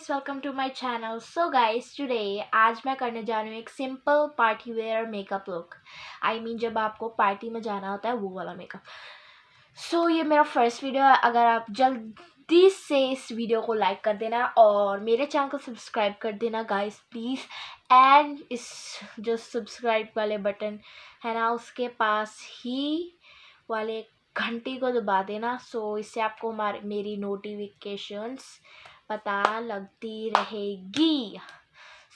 Guys welcome to my channel so guys today आज मैं करने जा रही हूँ एक simple party where makeup look I mean जब आपको पार्टी में जाना होता है वो वाला मेकअप सो so, ये मेरा फ़र्स्ट वीडियो है। अगर आप जल्दी से इस वीडियो को लाइक कर देना और मेरे चैनल को सब्सक्राइब कर देना गाइस प्लीज़ एंड इस जो सब्सक्राइब वाले बटन है ना उसके पास ही वाले घंटी को दबा देना। सो so, इससे आपको मेरी नोटिफिकेशंस पता लगती रहेगी।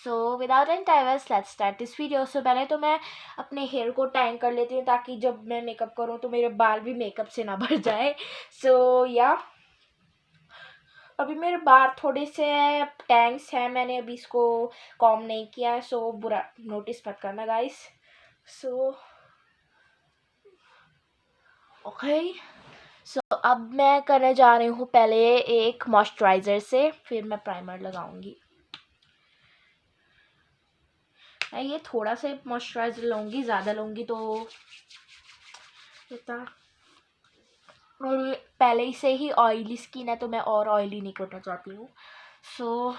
So without an टाइवर्स let's start this video so पहले तो मैं अपने हेयर को टाइम कर लेती हूँ ताकि जब मैं मेकअप करूँ तो मेरे बाल भी मेकअप से ना भर जाए। सो या. अभी मेरे बाल थोड़े से टैंक्स हैं, मैंने अभी इसको कॉम नहीं किया है सो बुरा नोटिस मत करना guys so okay so so, अब मैं करने जा रही हूँ पहले एक मॉइस्चराइज़र से फिर मैं प्राइमर लगाऊँगी। मैं ये थोड़ा सा मॉइस्चराइज़र लूँगी ज़्यादा लूँगी तो इतना। और पहले से ही ऑयली स्किन है तो मैं और ऑयली नहीं करना चाहती हूँ। सो so,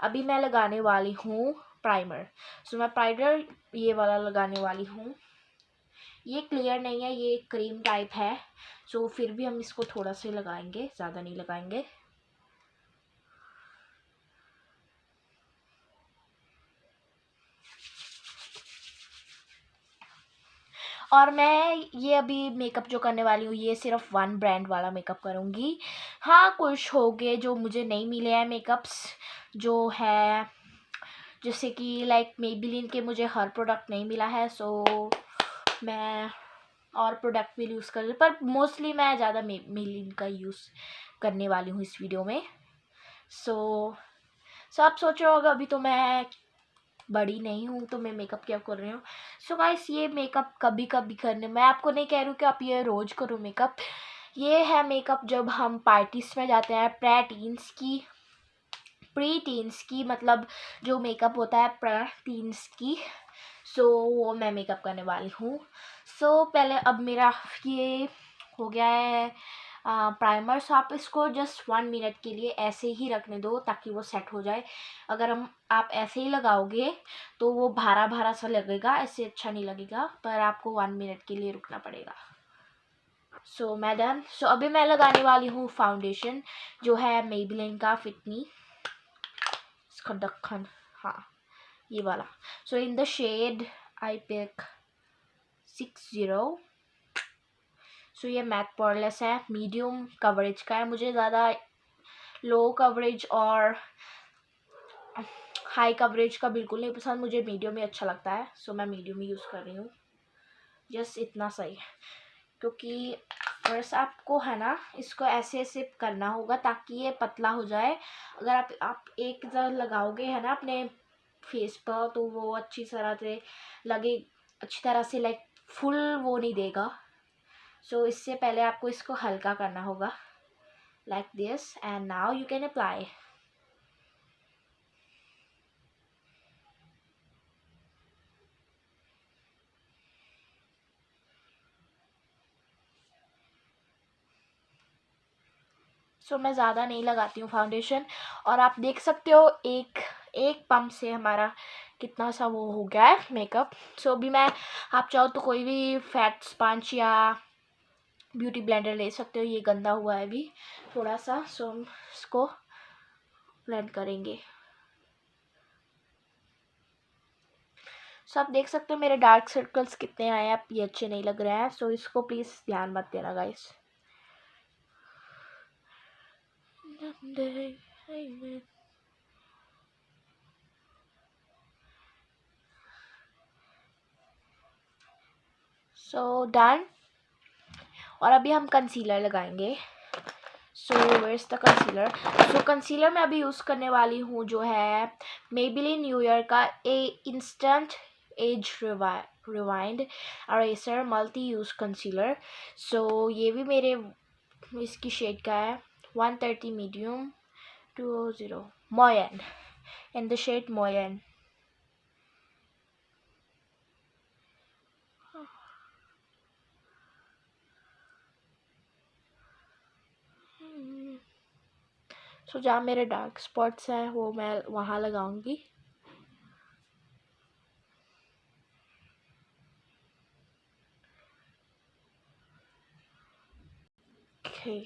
अभी मैं लगाने वाली हूँ प्राइमर सो so, मैं प्राइमर ये वाला लगाने वाली हूँ। ये क्लियर नहीं है, ये क्रीम टाइप है सो फिर भी हम इसको थोड़ा सा लगाएँगे, ज़्यादा नहीं लगाएँगे। और मैं ये अभी मेकअप जो करने वाली हूँ, ये सिर्फ़ वन ब्रांड वाला मेकअप करूँगी। हाँ कुछ हो गए जो मुझे नहीं मिले हैं मेकअप्स जो है, जैसे कि लाइक मेबिलिन के मुझे हर प्रोडक्ट नहीं मिला है सो मैं और प्रोडक्ट भी यूज़ कर पर मोस्टली मैं ज़्यादा मेलिन का यूज़ करने वाली हूँ इस वीडियो में। सो so, सो so आप सोच रहे होगा अभी तो मैं बड़ी नहीं हूँ तो मैं मेकअप क्या कर रही हूँ? सो गाइस ये मेकअप कभी कभी करने मैं आपको नहीं कह रही हूँ कि आप ये रोज़ करो मेकअप ये है मेकअप जब हम पार्टीज़ में जाते हैं प्रे टीन्स की प्री टीन्स की मतलब जो मेकअप होता है प्रे टीन्स की। सो so, वो मैं मेकअप करने वाली हूँ। सो so, पहले अब मेरा ये हो गया है प्राइमर सो आप इसको जस्ट वन मिनट के लिए ऐसे ही रखने दो ताकि वो सेट हो जाए। अगर हम आप ऐसे ही लगाओगे तो वो भारा भारा सा लगेगा ऐसे अच्छा नहीं लगेगा पर आपको वन मिनट के लिए रुकना पड़ेगा। सो मैं डन सो अभी मैं लगाने वाली हूँ फाउंडेशन जो है मेबलिन का फिटनी इसका दखन हाँ। ये वाला। So in the shade I pick six zero so ये मैट पॉरलेस है मीडियम कवरेज का है। मुझे ज़्यादा लो कवरेज और हाई कवरेज का बिल्कुल नहीं पसंद। मुझे मीडियम ही अच्छा लगता है। सो so, मैं मीडियम ही यूज़ कर रही हूँ। जस्ट इतना सही है। क्योंकि फ़र्स्ट आपको है ना इसको ऐसे ऐसे करना होगा ताकि ये पतला हो जाए। अगर आप आप एक जगह लगाओगे है ना अपने फेस पर तो वो अच्छी तरह से लगे अच्छी तरह से लाइक फुल वो नहीं देगा। सो so, इससे पहले आपको इसको हल्का करना होगा like this and now you can apply so मैं ज़्यादा नहीं लगाती हूँ फाउंडेशन और आप देख सकते हो एक एक पम्प से हमारा कितना सा वो हो गया है मेकअप सो अभी मैं आप चाहो तो कोई भी फैट स्पंच या ब्यूटी ब्लेंडर ले सकते हो। ये गंदा हुआ है अभी थोड़ा सा। सो हम इसको ब्लेंड करेंगे। सो so, आप देख सकते हो मेरे डार्क सर्कल्स कितने आए हैं। आप ये अच्छे नहीं लग रहे हैं। सो so, इसको प्लीज़ ध्यान मत देना गाइस सो डन और अभी हम कंसीलर लगाएँगे. So where's the concealer so concealer मैं अभी यूज़ करने वाली हूँ जो है मेबिली न्यू ईयर का a instant age rewind eraser multi use concealer so ये भी मेरे, इसकी शेड का है. One thirty medium two zero मोयन in the shade मोयन सो जहाँ मेरे डार्क स्पॉट्स हैं वो मैं वहाँ लगाऊँगी। Okay,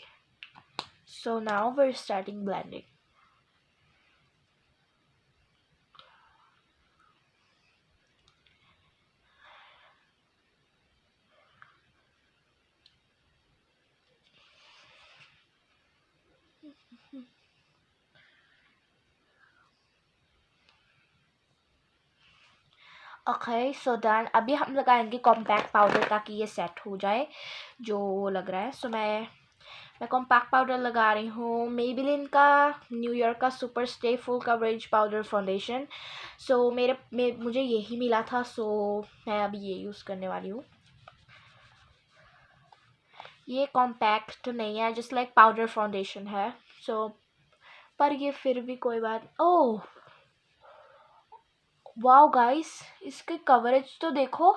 so now we're starting blending. Okay so done अभी हम लगाएँगे कॉम्पैक्ट पाउडर ताकि ये सेट हो जाए जो लग रहा है सो so, मैं मैं कॉम्पैक्ट पाउडर लगा रही हूँ मेबिलिन का न्यू ईयर का super stay full coverage powder foundation so मेरे मे मुझे यही मिला था सो मैं अभी ये यूज़ करने वाली हूँ ये कॉम्पैक्ट नहीं है जस्ट लाइक पाउडर फाउंडेशन है सो पर ये फिर भी कोई बात ओह वाओ गाइस इसके कवरेज तो देखो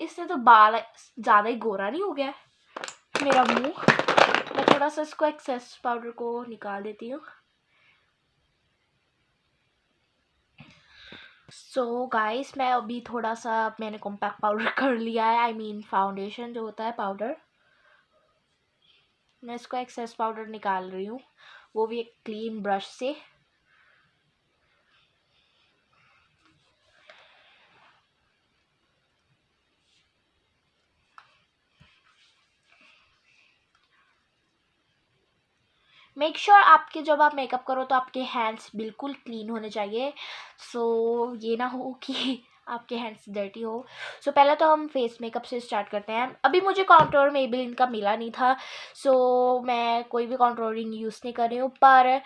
इससे तो बाल ज़्यादा ही गोरा नहीं हो गया मेरा मुँह मैं थोड़ा सा इसको एक्सेस पाउडर को निकाल देती हूँ। सो so, गाइस मैं अभी थोड़ा सा मैंने कॉम्पैक्ट पाउडर कर लिया है आई मीन फाउंडेशन जो होता है पाउडर मैं इसको एक्सेस पाउडर निकाल रही हूँ वो भी एक क्लीन ब्रश से। मेक श्योर sure आपके जब आप मेकअप करो तो आपके हैंड्स बिल्कुल क्लीन होने चाहिए। सो so, ये ना हो कि आपके हैंड्स डर्टी हो। सो so, पहले तो हम फेस मेकअप से स्टार्ट करते हैं। अभी मुझे कॉन्ट्रोर में भी इनका मिला नहीं था। सो so, मैं कोई भी कॉन्ट्रोरिंग यूज़ नहीं कर रही हूँ। पर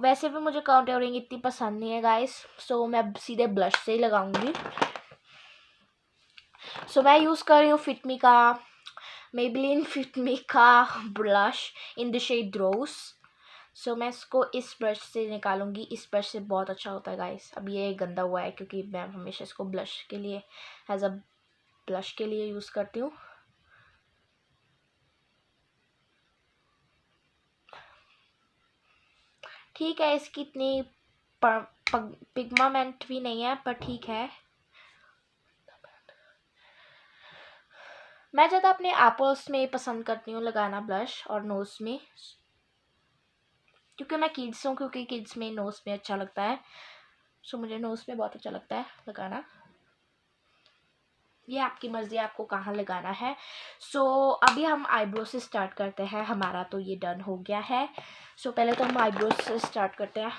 वैसे भी मुझे कॉन्ट्रोरिंग इतनी पसंद नहीं है गाइस सो so, मैं सीधे ब्लश से ही लगाऊँगी। सो so, मैं यूज़ कर रही हूँ फिटमी का। मेबलिन फिटमी का blush in the shade rose so so, मैं इसको इस ब्रश से निकालूँगी इस ब्रश से बहुत अच्छा होता है गाइस अब ये गंदा हुआ है क्योंकि मैं हमेशा इसको ब्लश के लिए एज अ ब्लश के लिए यूज़ करती हूँ ठीक है इसकी इतनी पिगमामेंट भी नहीं है पर ठीक है मैं ज़्यादा अपने एप्पल्स में पसंद करती हूँ लगाना ब्लश और नोज़ में। क्योंकि मैं किड्स हूँ क्योंकि किड्स में नोज़ में अच्छा लगता है। सो मुझे नोज़ में बहुत अच्छा लगता है लगाना। ये आपकी मर्ज़ी आपको कहाँ लगाना है। सो so, अभी हम आईब्रो से स्टार्ट करते हैं। हमारा तो ये डन हो गया है। सो so, पहले तो हम आईब्रो से स्टार्ट करते हैं।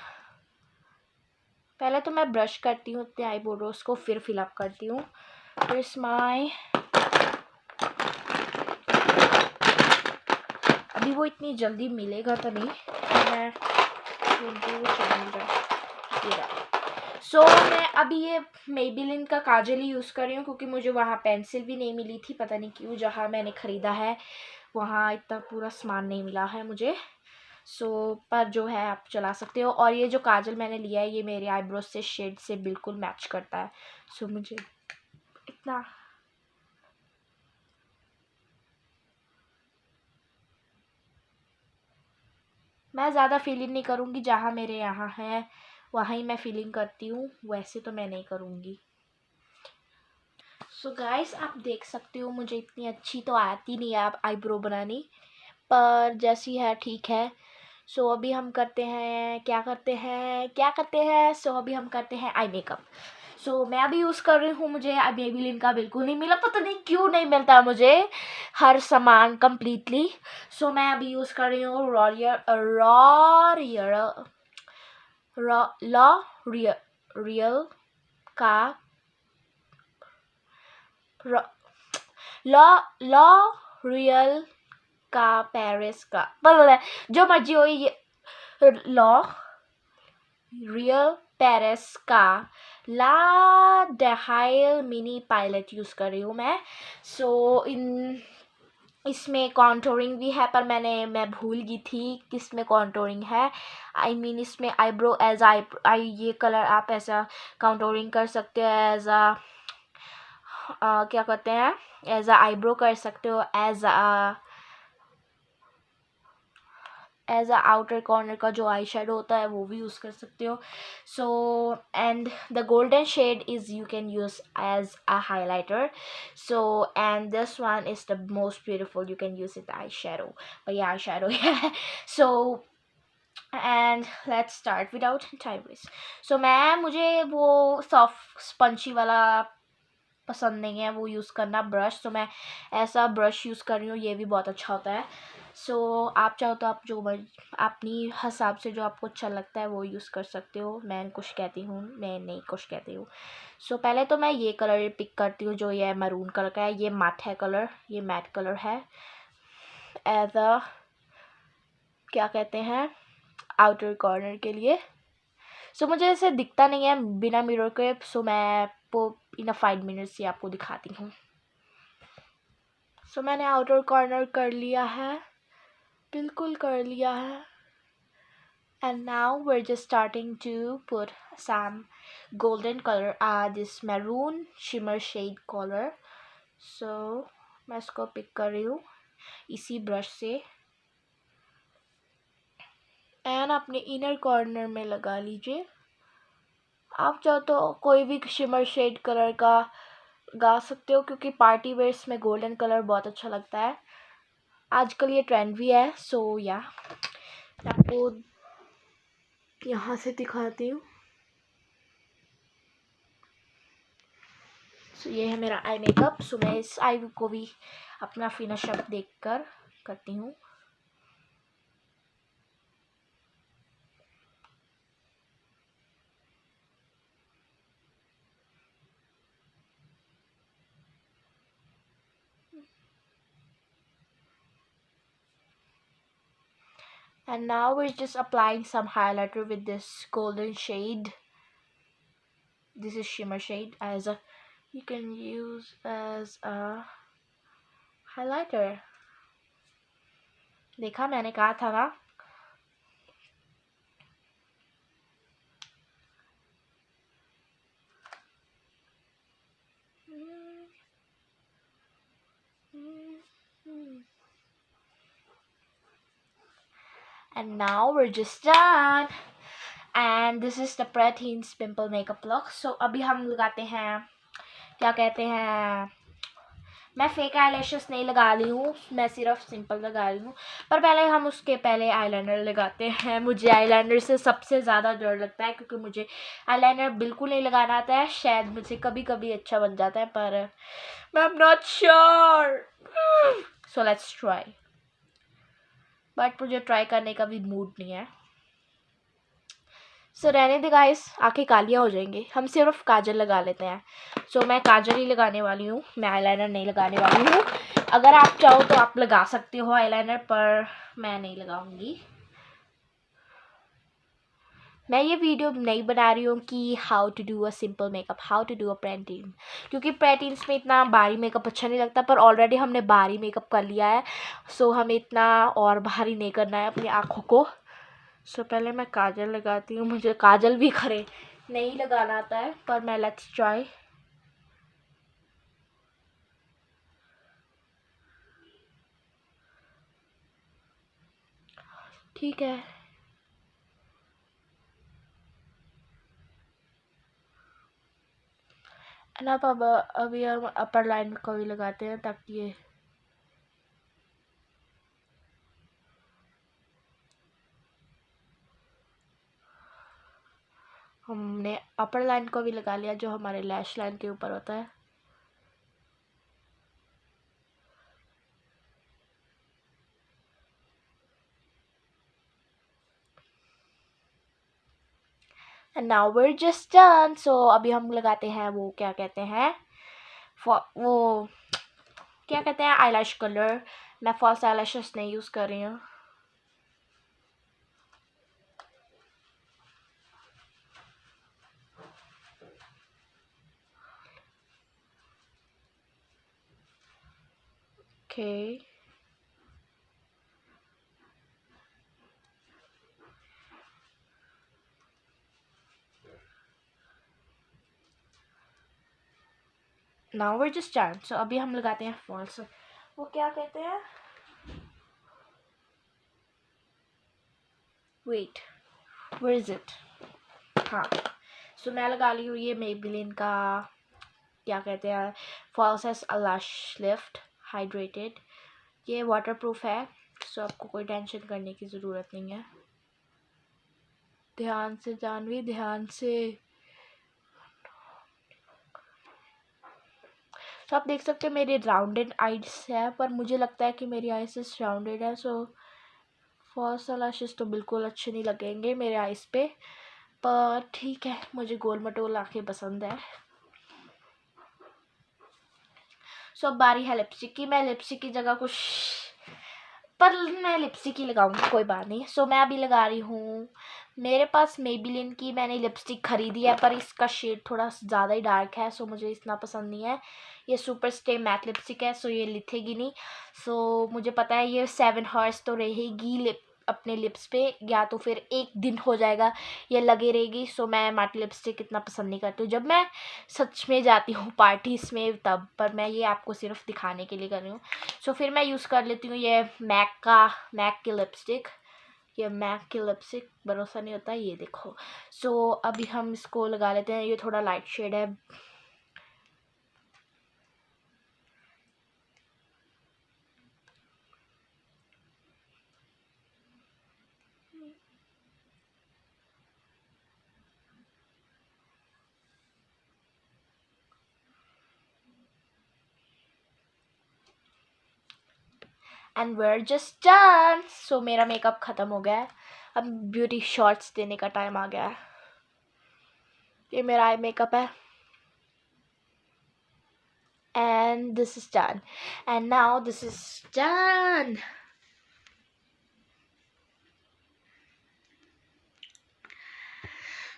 पहले तो मैं ब्रश करती हूँ अपने आईब्रोज को फिर फिलअप करती हूँ। फिर स्माई अभी वो इतनी जल्दी मिलेगा तो नहीं मैं सो so, मैं अभी ये मेबिलिन का काजल ही यूज़ कर रही हूँ क्योंकि मुझे वहाँ पेंसिल भी नहीं मिली थी पता नहीं क्यों जहाँ मैंने ख़रीदा है वहाँ इतना पूरा सामान नहीं मिला है मुझे। सो so, पर जो है आप चला सकते हो। और ये जो काजल मैंने लिया है ये मेरे आईब्रोज से शेड से बिल्कुल मैच करता है। सो so, मुझे इतना मैं ज़्यादा फीलिंग नहीं करूँगी जहाँ मेरे यहाँ है वहाँ ही मैं फीलिंग करती हूँ वैसे तो मैं नहीं करूँगी। सो so गाइस आप देख सकते हो मुझे इतनी अच्छी तो आती नहीं है आप आईब्रो बनानी पर जैसी है ठीक है। सो so, अभी हम करते हैं क्या करते हैं क्या करते हैं? सो so, अभी हम करते हैं आई मेकअप सो so, मैं अभी यूज़ कर रही हूँ मुझे अभी लिन का बिल्कुल नहीं मिला पता नहीं क्यों नहीं मिलता मुझे हर सामान कम्प्लीटली सो मैं अभी यूज़ कर रही हूँ रॉरियर रॉरियर लॉ रियल का लॉ लॉ रियल का पेरिस का। जो मर्ज़ी हो ये लॉ रियल पेरिस का। ला डेहाइल मिनी पायलट यूज़ कर रही हूँ मैं। सो so, इन इसमें कॉन्टोरिंग भी है पर मैंने मैं भूल गई थी किसमें कॉन्टोरिंग है। आई I मीन mean, इसमें आईब्रो एज आई आई ये कलर आप ऐसा कॉन्टोरिंग कर सकते हो एज आ क्या कहते हैं एज आ आईब्रो कर सकते हो as uh as a outer corner का जो आई शेडो होता है, वो भी यूज़ कर सकते हो। So and the golden shade is you can use as a highlighter so and this one is the most beautiful you can use it eye shadow भैया eye shadow so and let's start without time waste so मैं मुझे वो soft spongy वाला पसंद नहीं है, वो use करना ब्रश तो मैं ऐसा ब्रश यूज़ कर रही हूँ, ये भी बहुत अच्छा होता है। सो आप चाहो तो आप जो अपनी हिसाब से जो आपको अच्छा लगता है वो यूज़ कर सकते हो। मैं कुछ कहती हूँ मैं नहीं कुछ कहती हूँ। सो पहले तो मैं ये कलर पिक करती हूँ जो ये मरून कलर का है। ये मैट है कलर ये मैट कलर है। एज अ क्या कहते हैं? आउटर कॉर्नर के लिए। सो so, मुझे ऐसे दिखता नहीं है बिना मिरर के। सो so, मैं आपको इन फाइव मिनट्स ही आपको दिखाती हूँ। सो so, मैंने आउटर कॉर्नर कर लिया है। बिल्कुल कर लिया है। And now we're just starting to put some golden color uh, this maroon shimmer shade color. So मैं इसको पिक कर रही हूँ इसी ब्रश से। एंड अपने इनर कॉर्नर में लगा लीजिए। आप चाहो तो कोई भी शिमर शेड कलर का गा सकते हो क्योंकि पार्टी वेयर्स में गोल्डन कलर बहुत अच्छा लगता है। आजकल ये ट्रेंड भी है सो या आपको यहाँ से दिखाती हूँ। सो ये है मेरा आई मेकअप सो मैं इस आई को भी अपना फिनिश अप देख कर करती हूँ। and now we're just applying some highlighter with this golden shade this is shimmer shade as a you can use as a highlighter देखा मैंने कहा था ना and now we're just done. And this is the Pretty's pimple makeup look. So, अभी हम लगाते हैं, क्या कहते हैं, मैं फेक आई नहीं लगा रही हूँ, मैं सिर्फ़ सिंपल लगा रही हूँ। पर पहले हम उसके पहले आईलाइनर लगाते हैं। मुझे आईलाइनर से सबसे ज़्यादा डर लगता है, क्योंकि मुझे आईलाइनर बिल्कुल नहीं लगाना आता है। शायद मुझे कभी कभी अच्छा बन जाता है, पर मैं am not sure so let's try but मुझे ट्राई करने का भी मूड नहीं है। सो so, रहने दे गाइस आँखें कालियाँ हो जाएँगी। हम सिर्फ़ काजल लगा लेते हैं। सो so, मैं काजल ही लगाने वाली हूँ। मैं आईलाइनर नहीं लगाने वाली हूँ। अगर आप चाहो तो आप लगा सकते हो आईलाइनर पर मैं नहीं लगाऊँगी। मैं ये वीडियो नहीं बना रही हूँ कि how to do a simple makeup how to do a प्रेंटिन क्योंकि प्रेंटिन्स में इतना भारी मेकअप अच्छा नहीं लगता, पर ऑलरेडी हमने भारी मेकअप कर लिया है सो हमें इतना और भारी नहीं करना है अपनी आँखों को। सो पहले मैं काजल लगाती हूँ, मुझे काजल भी खरे नहीं लगाना आता है, पर मैं लेट्स ट्राई ठीक है। एंड आप अब, अभी हम अपर लाइन को भी लगाते हैं ताकि ये। हमने अपर लाइन को भी लगा लिया जो हमारे लैश लाइन के ऊपर होता है। And now we're just done so अभी हम लगाते हैं वो, क्या कहते हैं? वो, क्या कहते हैं? आईलैश कलर मैं फॉल्स आईलैशेस नहीं यूज़ कर रही हूँ। Okay. Now we're just done so अभी हम लगाते हैं फॉल्स वो क्या कहते हैं? वेट वेयर इज़ इट हाँ. सो मैं लगा ली हूँ ये मेबिलिन का, क्या कहते हैं फॉल्स एस अलाश लिफ्ट हाइड्रेटेड ये वाटर प्रूफ है. सो आपको कोई टेंशन करने की ज़रूरत नहीं है. ध्यान से, जानवी, ध्यान से. तो आप देख सकते हैं मेरे राउंडेड आइज़ है, पर मुझे लगता है कि मेरी आइस राउंडेड है सो फॉल्स लैशेस तो बिल्कुल अच्छे नहीं लगेंगे मेरे आइस पे, पर ठीक है, मुझे गोल मटोल आँखें पसंद है। सो अब बारी है लिपस्टिक की। मैं लिपस्टिक की जगह कुछ, पर मैं लिपस्टिक ही लगाऊँगी, कोई बात नहीं। सो मैं अभी लगा रही हूँ, मेरे पास मेबिलिन की मैंने लिपस्टिक ख़रीदी है, पर इसका शेड थोड़ा ज़्यादा ही डार्क है सो मुझे इतना पसंद नहीं है। ये सुपर स्टे मैट लिपस्टिक है सो ये लिथेगी नहीं। सो मुझे पता है ये सेवन हॉर्स तो रहेगी लिप अपने लिप्स पे, या तो फिर एक दिन हो जाएगा ये लगे रहेगी। सो मैं मैट लिपस्टिक इतना पसंद नहीं करती हूँ। जब मैं सच में जाती हूँ पार्टीज़ में तब, पर मैं ये आपको सिर्फ़ दिखाने के लिए कर रही हूँ। सो फिर मैं यूज़ कर लेती हूँ ये मैक का मैक की लिपस्टिक ये मैक की लिपस्टिक भरोसा नहीं होता, ये देखो। सो अभी हम इसको लगा लेते हैं, ये थोड़ा लाइट शेड है। And we're just done so मेरा मेकअप ख़त्म हो गया है। अब ब्यूटी शॉर्ट्स देने का टाइम आ गया है। ये मेरा आई मेकअप है। And this is done and now this is done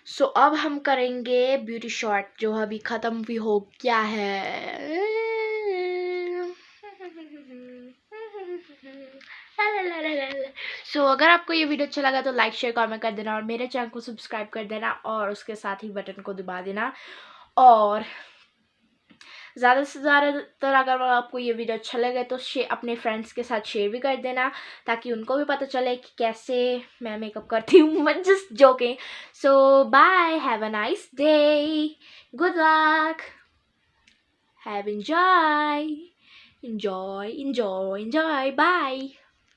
so अब हम करेंगे ब्यूटी शॉर्ट जो अभी ख़त्म भी हो गया है। सो so, अगर आपको ये वीडियो अच्छा लगा तो लाइक शेयर कमेंट कर देना और मेरे चैनल को सब्सक्राइब कर देना और उसके साथ ही बटन को दबा देना। और ज़्यादा से ज़्यादातर अगर आपको ये वीडियो अच्छा लगे तो शे अपने फ्रेंड्स के साथ शेयर भी कर देना ताकि उनको भी पता चले कि कैसे मैं मेकअप करती हूँ। Just joking so bye have a nice day good luck have enjoy. Enjoy enjoy enjoy bye.